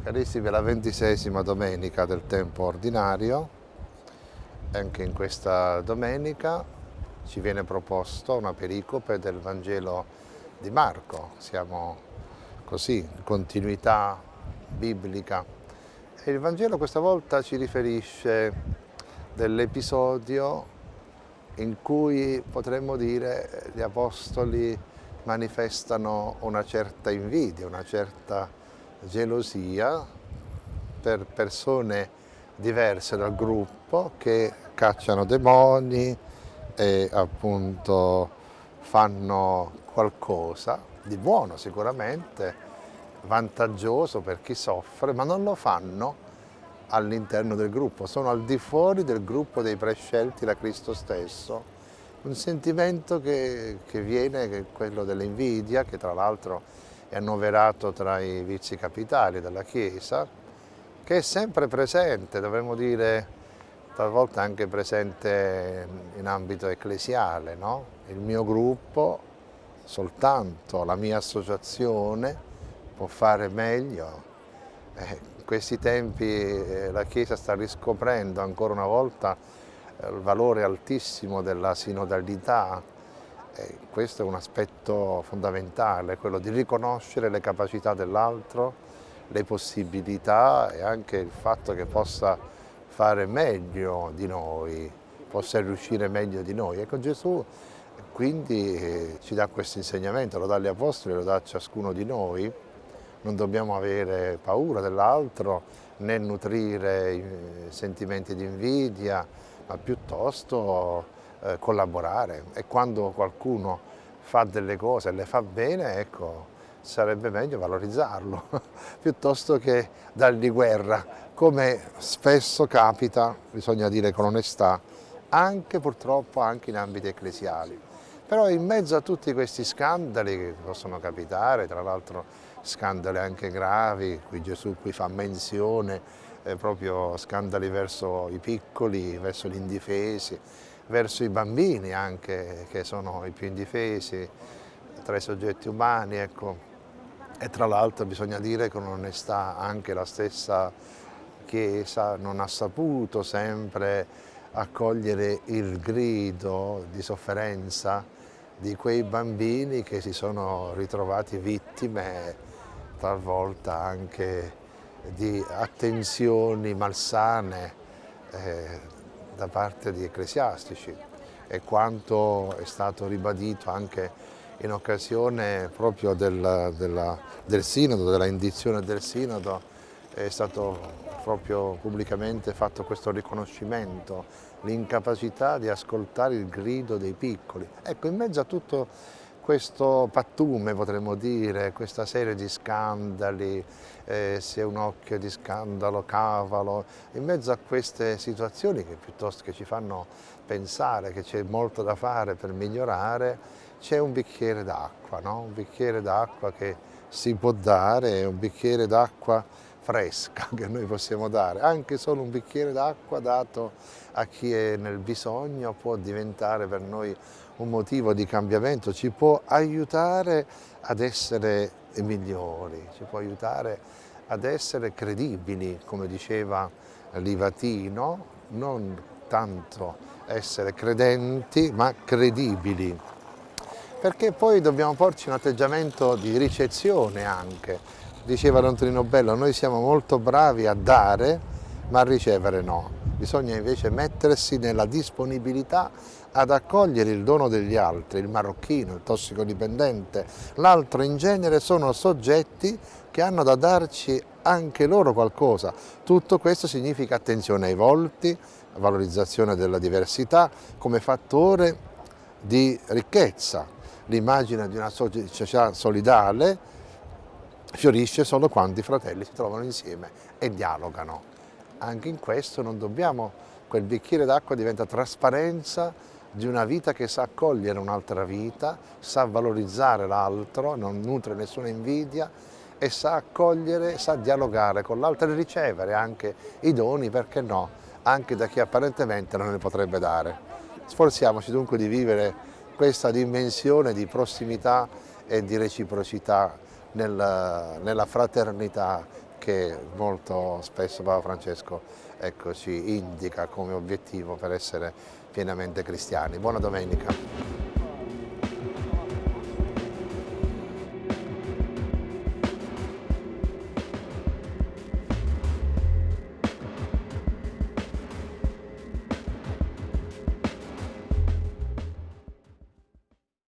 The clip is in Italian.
Carissimi, è la ventisesima domenica del tempo ordinario. Anche in questa domenica ci viene proposto una pericope del Vangelo di Marco. Siamo così, in continuità biblica. E il Vangelo questa volta ci riferisce dell'episodio in cui potremmo dire gli apostoli manifestano una certa invidia, una certa gelosia per persone diverse dal gruppo che cacciano demoni e appunto fanno qualcosa di buono sicuramente, vantaggioso per chi soffre, ma non lo fanno all'interno del gruppo, sono al di fuori del gruppo dei prescelti da Cristo stesso. Un sentimento che, che viene, che è quello dell'invidia, che tra l'altro è annoverato tra i vizi capitali della Chiesa, che è sempre presente, dovremmo dire talvolta anche presente in ambito ecclesiale. No? Il mio gruppo, soltanto la mia associazione può fare meglio. Eh, in questi tempi eh, la Chiesa sta riscoprendo ancora una volta eh, il valore altissimo della sinodalità, questo è un aspetto fondamentale, quello di riconoscere le capacità dell'altro, le possibilità e anche il fatto che possa fare meglio di noi, possa riuscire meglio di noi. Ecco Gesù quindi eh, ci dà questo insegnamento, lo dà agli Apostoli, lo dà a ciascuno di noi, non dobbiamo avere paura dell'altro né nutrire eh, sentimenti di invidia, ma piuttosto eh, collaborare e quando qualcuno fa delle cose e le fa bene, ecco, sarebbe meglio valorizzarlo piuttosto che dargli guerra, come spesso capita, bisogna dire con onestà, anche purtroppo anche in ambiti ecclesiali. Però in mezzo a tutti questi scandali che possono capitare, tra l'altro scandali anche gravi, qui Gesù qui fa menzione, eh, proprio scandali verso i piccoli, verso gli indifesi, verso i bambini anche, che sono i più indifesi tra i soggetti umani. Ecco. E tra l'altro bisogna dire con onestà anche la stessa Chiesa non ha saputo sempre accogliere il grido di sofferenza di quei bambini che si sono ritrovati vittime talvolta anche di attenzioni malsane eh, da parte di ecclesiastici e quanto è stato ribadito anche in occasione proprio del, della, del Sinodo, della indizione del Sinodo, è stato proprio pubblicamente fatto questo riconoscimento, l'incapacità di ascoltare il grido dei piccoli. Ecco, in mezzo a tutto questo pattume, potremmo dire, questa serie di scandali, eh, se un occhio di scandalo, cavalo, in mezzo a queste situazioni che piuttosto che ci fanno pensare che c'è molto da fare per migliorare, c'è un bicchiere d'acqua, no? un bicchiere d'acqua che si può dare, un bicchiere d'acqua fresca che noi possiamo dare, anche solo un bicchiere d'acqua dato a chi è nel bisogno può diventare per noi un motivo di cambiamento, ci può aiutare ad essere migliori, ci può aiutare ad essere credibili, come diceva Livatino, non tanto essere credenti ma credibili, perché poi dobbiamo porci un atteggiamento di ricezione anche, diceva Antonino Bello, noi siamo molto bravi a dare ma a ricevere no, bisogna invece mettersi nella disponibilità ad accogliere il dono degli altri, il marocchino, il tossicodipendente, l'altro in genere sono soggetti che hanno da darci anche loro qualcosa. Tutto questo significa attenzione ai volti, valorizzazione della diversità come fattore di ricchezza. L'immagine di una società solidale fiorisce solo quando i fratelli si trovano insieme e dialogano. Anche in questo non dobbiamo, quel bicchiere d'acqua diventa trasparenza di una vita che sa accogliere un'altra vita, sa valorizzare l'altro, non nutre nessuna invidia e sa accogliere, sa dialogare con l'altro e ricevere anche i doni, perché no, anche da chi apparentemente non ne potrebbe dare. Sforziamoci dunque di vivere questa dimensione di prossimità e di reciprocità nella, nella fraternità che molto spesso Papa Francesco ecco, ci indica come obiettivo per essere pienamente cristiani. Buona domenica.